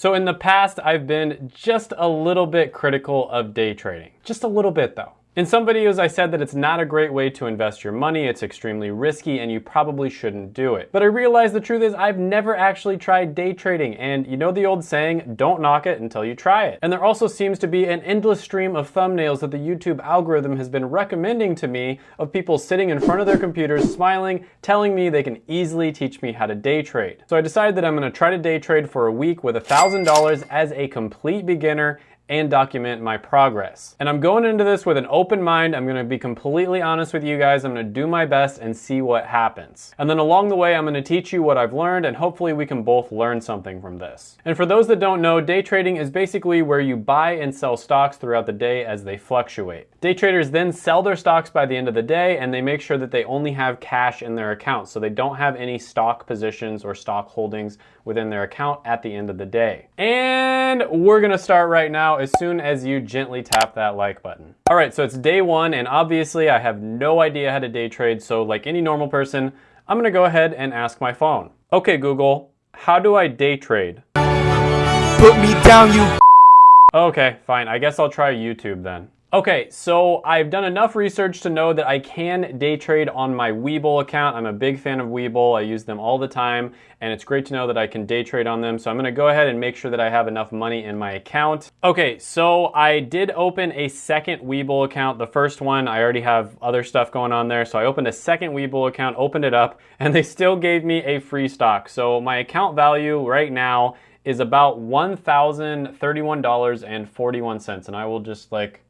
So in the past, I've been just a little bit critical of day trading. Just a little bit though. In some videos, I said that it's not a great way to invest your money, it's extremely risky, and you probably shouldn't do it. But I realized the truth is I've never actually tried day trading, and you know the old saying, don't knock it until you try it. And there also seems to be an endless stream of thumbnails that the YouTube algorithm has been recommending to me of people sitting in front of their computers, smiling, telling me they can easily teach me how to day trade. So I decided that I'm gonna try to day trade for a week with $1,000 as a complete beginner and document my progress. And I'm going into this with an open mind. I'm gonna be completely honest with you guys. I'm gonna do my best and see what happens. And then along the way, I'm gonna teach you what I've learned and hopefully we can both learn something from this. And for those that don't know, day trading is basically where you buy and sell stocks throughout the day as they fluctuate. Day traders then sell their stocks by the end of the day and they make sure that they only have cash in their account. So they don't have any stock positions or stock holdings within their account at the end of the day. And we're gonna start right now as soon as you gently tap that like button. All right, so it's day one and obviously I have no idea how to day trade. So like any normal person, I'm gonna go ahead and ask my phone. Okay, Google, how do I day trade? Put me down, you. Okay, fine. I guess I'll try YouTube then. Okay, so I've done enough research to know that I can day trade on my Webull account. I'm a big fan of Webull. I use them all the time, and it's great to know that I can day trade on them. So I'm gonna go ahead and make sure that I have enough money in my account. Okay, so I did open a second Webull account. The first one, I already have other stuff going on there. So I opened a second Webull account, opened it up, and they still gave me a free stock. So my account value right now is about $1,031.41. And I will just like,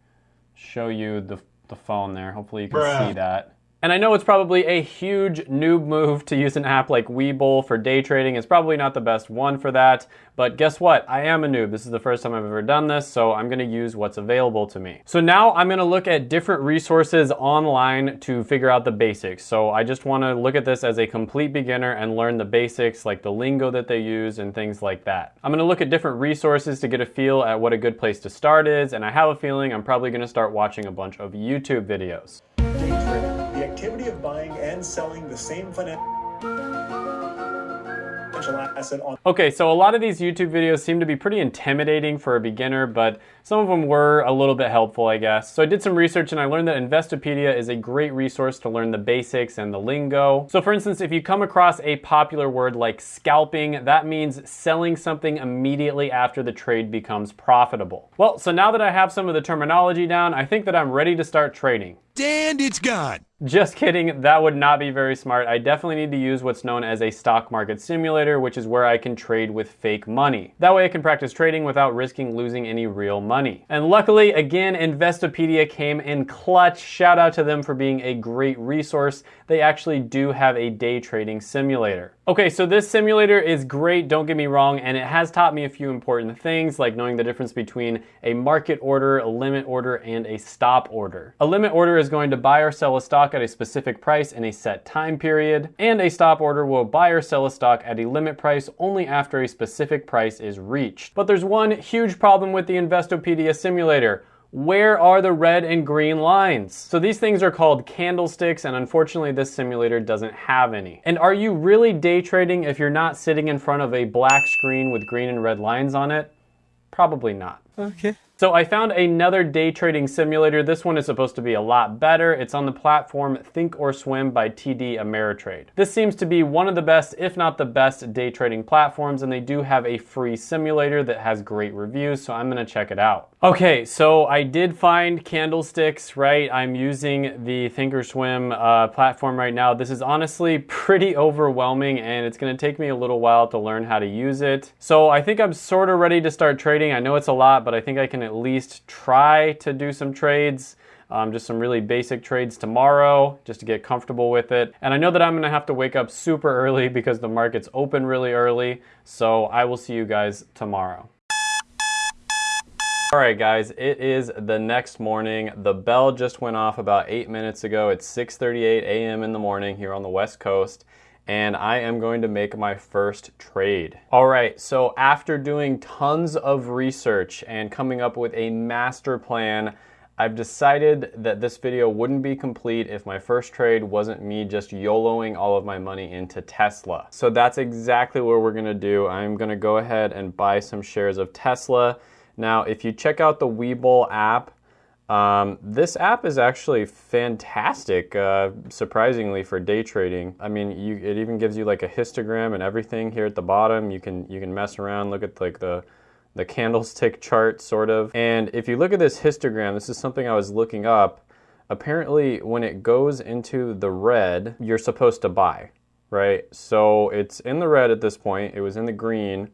show you the, the phone there. Hopefully you can Bruh. see that. And I know it's probably a huge noob move to use an app like Webull for day trading. It's probably not the best one for that, but guess what? I am a noob. This is the first time I've ever done this, so I'm gonna use what's available to me. So now I'm gonna look at different resources online to figure out the basics. So I just wanna look at this as a complete beginner and learn the basics, like the lingo that they use and things like that. I'm gonna look at different resources to get a feel at what a good place to start is, and I have a feeling I'm probably gonna start watching a bunch of YouTube videos the activity of buying and selling the same financial asset on. Okay, so a lot of these YouTube videos seem to be pretty intimidating for a beginner, but some of them were a little bit helpful, I guess. So I did some research and I learned that Investopedia is a great resource to learn the basics and the lingo. So for instance, if you come across a popular word like scalping, that means selling something immediately after the trade becomes profitable. Well, so now that I have some of the terminology down, I think that I'm ready to start trading. And it's gone. Just kidding, that would not be very smart. I definitely need to use what's known as a stock market simulator, which is where I can trade with fake money. That way I can practice trading without risking losing any real money. And luckily, again, Investopedia came in clutch. Shout out to them for being a great resource. They actually do have a day trading simulator. Okay, so this simulator is great, don't get me wrong, and it has taught me a few important things like knowing the difference between a market order, a limit order, and a stop order. A limit order is going to buy or sell a stock at a specific price in a set time period, and a stop order will buy or sell a stock at a limit price only after a specific price is reached. But there's one huge problem with the Investopedia simulator where are the red and green lines? So these things are called candlesticks and unfortunately this simulator doesn't have any. And are you really day trading if you're not sitting in front of a black screen with green and red lines on it? Probably not. Okay. So I found another day trading simulator. This one is supposed to be a lot better. It's on the platform Thinkorswim by TD Ameritrade. This seems to be one of the best, if not the best, day trading platforms, and they do have a free simulator that has great reviews, so I'm gonna check it out. Okay, so I did find candlesticks, right? I'm using the Thinkorswim uh, platform right now. This is honestly pretty overwhelming and it's gonna take me a little while to learn how to use it. So I think I'm sort of ready to start trading. I know it's a lot, but I think I can at least try to do some trades. Um, just some really basic trades tomorrow just to get comfortable with it. And I know that I'm gonna have to wake up super early because the market's open really early. So I will see you guys tomorrow. All right, guys, it is the next morning. The bell just went off about eight minutes ago. It's 6.38 a.m. in the morning here on the West Coast and I am going to make my first trade. All right, so after doing tons of research and coming up with a master plan, I've decided that this video wouldn't be complete if my first trade wasn't me just YOLOing all of my money into Tesla. So that's exactly what we're gonna do. I'm gonna go ahead and buy some shares of Tesla. Now, if you check out the Webull app, um, this app is actually fantastic, uh, surprisingly for day trading. I mean, you, it even gives you like a histogram and everything here at the bottom. You can you can mess around, look at like the the candlestick chart, sort of. And if you look at this histogram, this is something I was looking up. Apparently, when it goes into the red, you're supposed to buy, right? So it's in the red at this point. It was in the green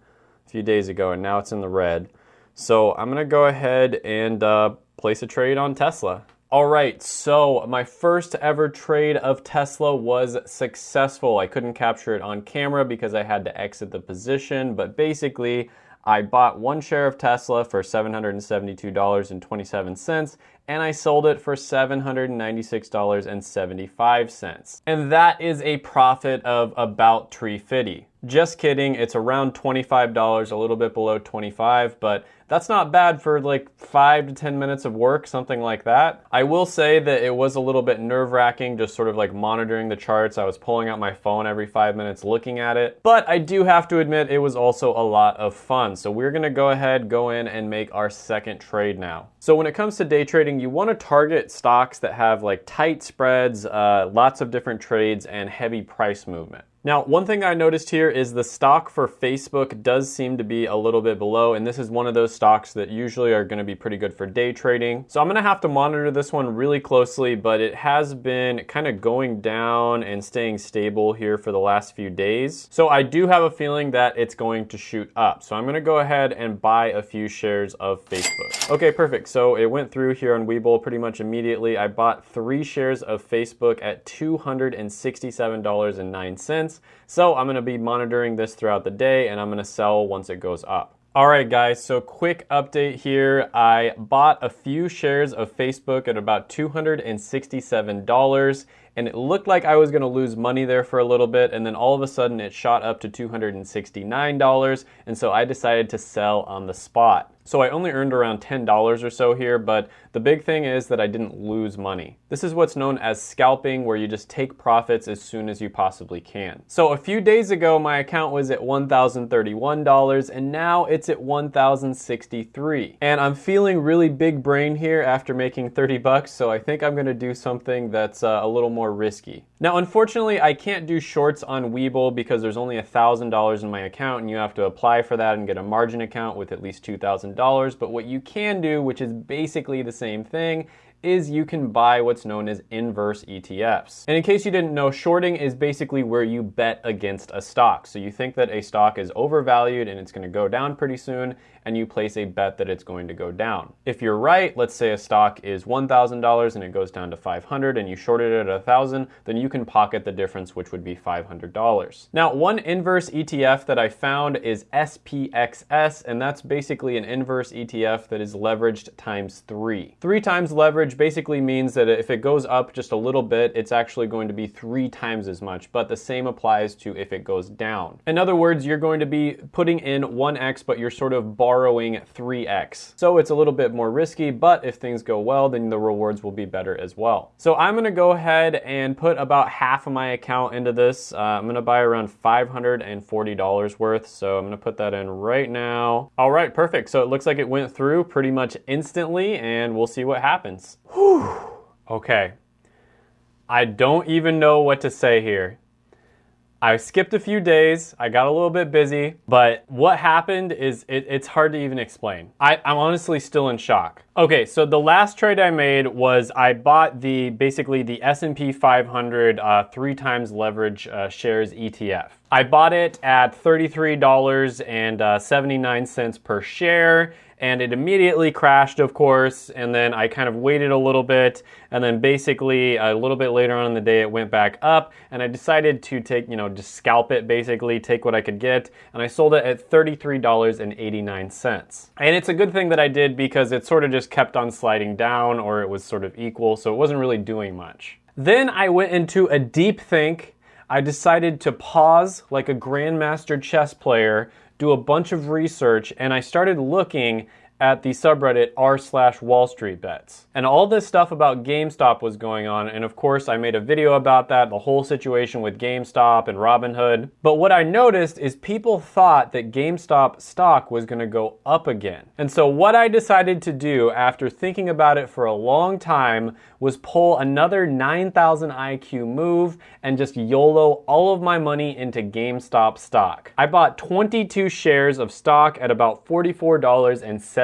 a few days ago, and now it's in the red. So I'm gonna go ahead and uh, place a trade on Tesla. All right, so my first ever trade of Tesla was successful. I couldn't capture it on camera because I had to exit the position, but basically, I bought one share of Tesla for $772.27 and I sold it for $796.75. And that is a profit of about 350. Just kidding, it's around $25, a little bit below 25, but that's not bad for like five to 10 minutes of work, something like that. I will say that it was a little bit nerve wracking, just sort of like monitoring the charts. I was pulling out my phone every five minutes looking at it. But I do have to admit, it was also a lot of fun. So we're gonna go ahead, go in and make our second trade now. So when it comes to day trading, you wanna target stocks that have like tight spreads, uh, lots of different trades, and heavy price movement. Now, one thing I noticed here is the stock for Facebook does seem to be a little bit below, and this is one of those stocks that usually are gonna be pretty good for day trading. So I'm gonna have to monitor this one really closely, but it has been kind of going down and staying stable here for the last few days. So I do have a feeling that it's going to shoot up. So I'm gonna go ahead and buy a few shares of Facebook. Okay, perfect. So it went through here on Webull pretty much immediately. I bought three shares of Facebook at $267.09. So I'm gonna be monitoring this throughout the day and I'm gonna sell once it goes up. All right, guys, so quick update here. I bought a few shares of Facebook at about $267 and it looked like I was gonna lose money there for a little bit, and then all of a sudden it shot up to $269, and so I decided to sell on the spot. So I only earned around $10 or so here, but the big thing is that I didn't lose money. This is what's known as scalping, where you just take profits as soon as you possibly can. So a few days ago, my account was at $1,031, and now it's at 1,063. And I'm feeling really big brain here after making 30 bucks, so I think I'm gonna do something that's uh, a little more risky. Now, unfortunately, I can't do shorts on Webull because there's only $1,000 in my account, and you have to apply for that and get a margin account with at least $2,000 but what you can do, which is basically the same thing, is you can buy what's known as inverse ETFs. And in case you didn't know, shorting is basically where you bet against a stock. So you think that a stock is overvalued and it's going to go down pretty soon, and you place a bet that it's going to go down. If you're right, let's say a stock is $1,000 and it goes down to 500 and you shorted it at 1000, then you can pocket the difference which would be $500. Now, one inverse ETF that I found is SPXS and that's basically an inverse ETF that is leveraged times 3. 3 times leverage basically means that if it goes up just a little bit, it's actually going to be 3 times as much, but the same applies to if it goes down. In other words, you're going to be putting in 1x but you're sort of borrowing borrowing 3x. So it's a little bit more risky, but if things go well, then the rewards will be better as well. So I'm gonna go ahead and put about half of my account into this. Uh, I'm gonna buy around $540 worth. So I'm gonna put that in right now. All right, perfect. So it looks like it went through pretty much instantly and we'll see what happens. Whew. Okay. I don't even know what to say here. I skipped a few days, I got a little bit busy, but what happened is it, it's hard to even explain. I, am honestly still in shock. Okay, so the last trade I made was I bought the basically the S&P 500 uh, three times leverage uh, shares ETF. I bought it at $33.79 uh, per share and it immediately crashed, of course. And then I kind of waited a little bit, and then basically a little bit later on in the day, it went back up, and I decided to take, you know, just scalp it basically, take what I could get, and I sold it at $33.89. And it's a good thing that I did because it sort of just kept on sliding down, or it was sort of equal, so it wasn't really doing much. Then I went into a deep think. I decided to pause like a grandmaster chess player do a bunch of research and I started looking at the subreddit r slash Wall Street Bets. And all this stuff about GameStop was going on, and of course I made a video about that, the whole situation with GameStop and Robinhood. But what I noticed is people thought that GameStop stock was gonna go up again. And so what I decided to do after thinking about it for a long time was pull another 9,000 IQ move and just YOLO all of my money into GameStop stock. I bought 22 shares of stock at about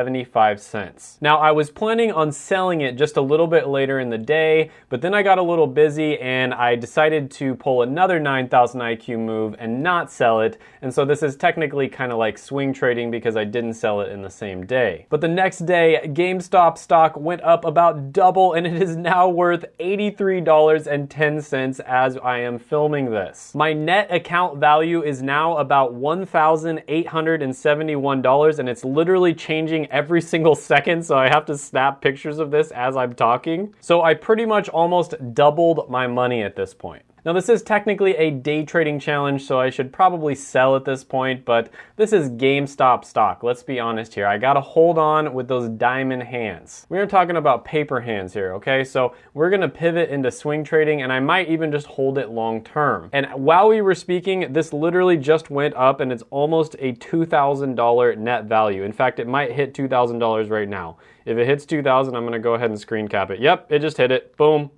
$44.75. Now, I was planning on selling it just a little bit later in the day, but then I got a little busy and I decided to pull another 9,000 IQ move and not sell it. And so this is technically kind of like swing trading because I didn't sell it in the same day. But the next day, GameStop stock went up about double and it is now worth $83.10 as I am filming this. My net account value is now about $1,871 and it's literally changing every single second so I have to snap pictures of this as I'm talking. So I pretty much almost doubled my money at this point. Now this is technically a day trading challenge, so I should probably sell at this point, but this is GameStop stock. Let's be honest here. I gotta hold on with those diamond hands. We're talking about paper hands here, okay? So we're gonna pivot into swing trading and I might even just hold it long term. And while we were speaking, this literally just went up and it's almost a $2,000 net value. In fact, it might hit $2,000 right now. If it hits 2000, I'm gonna go ahead and screen cap it. Yep, it just hit it. Boom.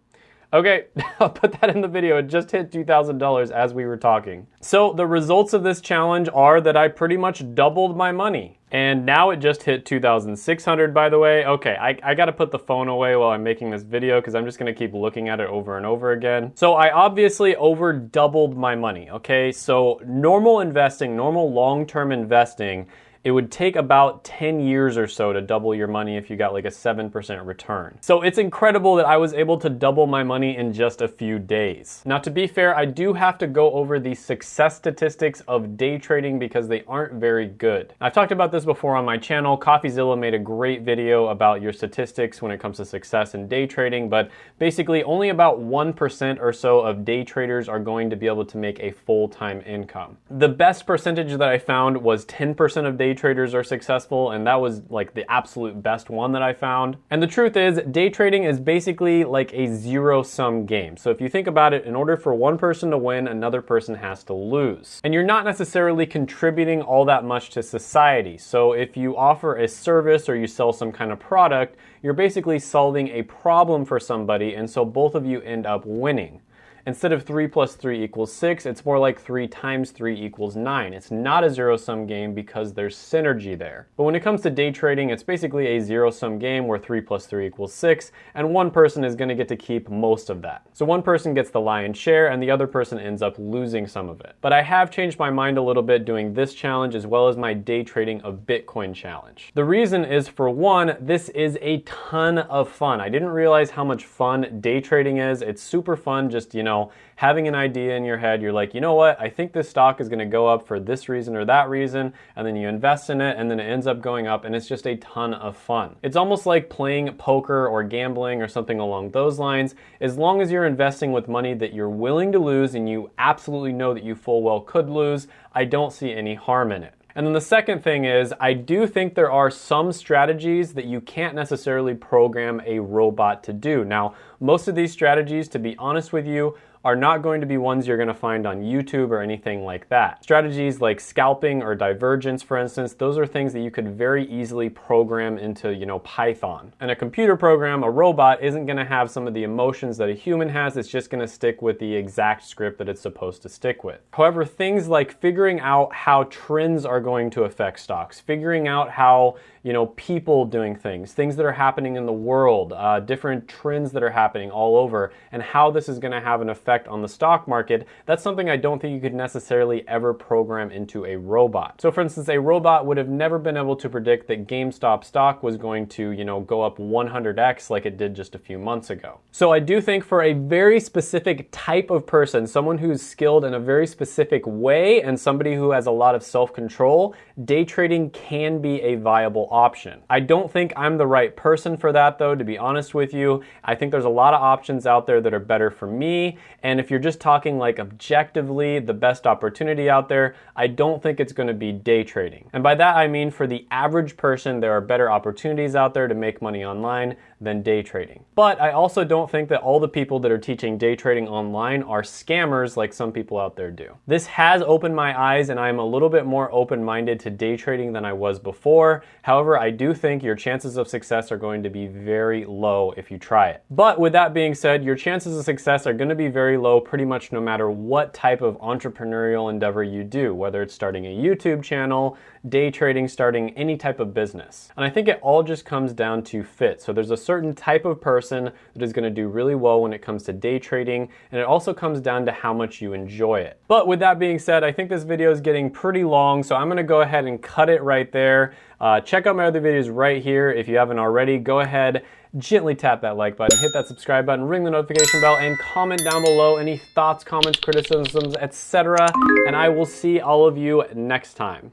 Okay, I'll put that in the video. It just hit $2,000 as we were talking. So the results of this challenge are that I pretty much doubled my money. And now it just hit 2,600 by the way. Okay, I, I gotta put the phone away while I'm making this video because I'm just gonna keep looking at it over and over again. So I obviously over doubled my money, okay? So normal investing, normal long-term investing it would take about 10 years or so to double your money if you got like a 7% return. So it's incredible that I was able to double my money in just a few days. Now to be fair, I do have to go over the success statistics of day trading because they aren't very good. I've talked about this before on my channel. CoffeeZilla made a great video about your statistics when it comes to success in day trading, but basically only about 1% or so of day traders are going to be able to make a full-time income. The best percentage that I found was 10% of day traders are successful, and that was like the absolute best one that I found. And the truth is, day trading is basically like a zero sum game. So if you think about it, in order for one person to win, another person has to lose. And you're not necessarily contributing all that much to society. So if you offer a service or you sell some kind of product, you're basically solving a problem for somebody, and so both of you end up winning. Instead of 3 plus 3 equals 6, it's more like 3 times 3 equals 9. It's not a zero-sum game because there's synergy there. But when it comes to day trading, it's basically a zero-sum game where 3 plus 3 equals 6, and one person is going to get to keep most of that. So one person gets the lion's share, and the other person ends up losing some of it. But I have changed my mind a little bit doing this challenge as well as my day trading of Bitcoin challenge. The reason is, for one, this is a ton of fun. I didn't realize how much fun day trading is. It's super fun just, you know, know, having an idea in your head, you're like, you know what, I think this stock is gonna go up for this reason or that reason, and then you invest in it, and then it ends up going up, and it's just a ton of fun. It's almost like playing poker or gambling or something along those lines. As long as you're investing with money that you're willing to lose and you absolutely know that you full well could lose, I don't see any harm in it. And then the second thing is, I do think there are some strategies that you can't necessarily program a robot to do. Now, most of these strategies, to be honest with you, are not going to be ones you're going to find on YouTube or anything like that. Strategies like scalping or divergence, for instance, those are things that you could very easily program into, you know, Python. And a computer program, a robot, isn't going to have some of the emotions that a human has. It's just going to stick with the exact script that it's supposed to stick with. However, things like figuring out how trends are going to affect stocks, figuring out how, you know, people doing things, things that are happening in the world, uh, different trends that are happening all over, and how this is going to have an effect on the stock market, that's something I don't think you could necessarily ever program into a robot. So for instance, a robot would have never been able to predict that GameStop stock was going to, you know, go up 100x like it did just a few months ago. So I do think for a very specific type of person, someone who's skilled in a very specific way and somebody who has a lot of self-control, day trading can be a viable option. I don't think I'm the right person for that though, to be honest with you. I think there's a lot of options out there that are better for me. And if you're just talking like objectively the best opportunity out there, I don't think it's going to be day trading. And by that I mean for the average person, there are better opportunities out there to make money online than day trading. But I also don't think that all the people that are teaching day trading online are scammers like some people out there do. This has opened my eyes and I'm a little bit more open-minded to day trading than I was before. However, I do think your chances of success are going to be very low if you try it. But with that being said, your chances of success are going to be very low pretty much no matter what type of entrepreneurial endeavor you do, whether it's starting a YouTube channel, day trading, starting any type of business. And I think it all just comes down to fit. So there's a certain type of person that is going to do really well when it comes to day trading, and it also comes down to how much you enjoy it. But with that being said, I think this video is getting pretty long, so I'm going to go ahead and cut it right there. Uh, check out my other videos right here. If you haven't already, go ahead, gently tap that like button, hit that subscribe button, ring the notification bell, and comment down below any thoughts, comments, criticisms, etc. And I will see all of you next time.